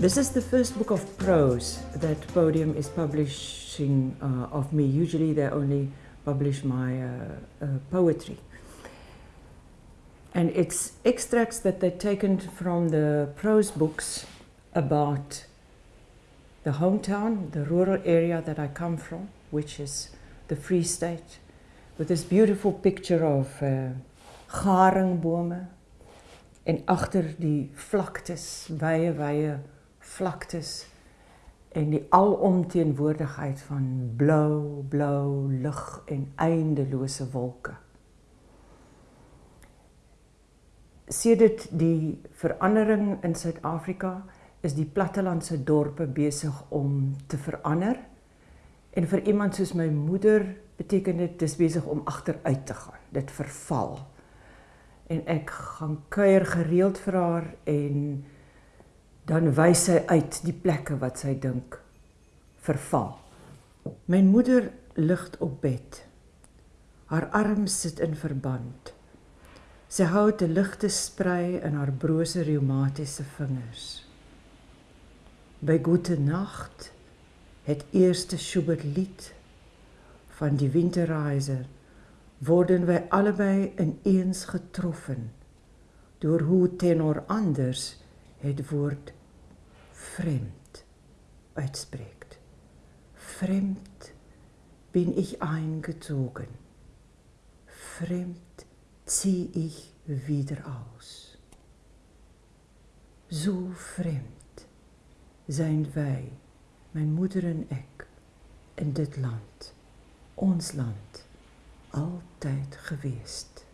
This is the first book of prose that Podium is publishing uh, of me. Usually they only publish my uh, uh, poetry. And it's extracts that they've taken from the prose books about the hometown, the rural area that I come from, which is the Free State, with this beautiful picture of uh, garingbome en agter die vlaktes, wye wye vlaktes en die alomteenwoordigheid van blou, blou lig en eindelose wolke. Sedert die verandering in Suid-Afrika is die plattelandse dorpe besig om te verander. En vir iemand soos my moeder beteken dit dis besig om agteruit te gaan. Dit verval. En ek gaan kuier gereeld vir haar en dan wys sy uit die plekke wat sy dink verval. My moeder lig op bed. Haar arms sit in verband. Sy hou 'n ligte sprei in haar brose reumatiese vingers. By goeie nag het eerste Schubert lied van die winterreiser worden wy albei ineens getroffen deur hoe tenor anders het woord fremd uitspreekt. Fremd bin ich eingezogen. Fremd zieh ich wieder aus. So fremd zijn wij, mijn moeder en ik, in dit land, ons land, altijd geweest.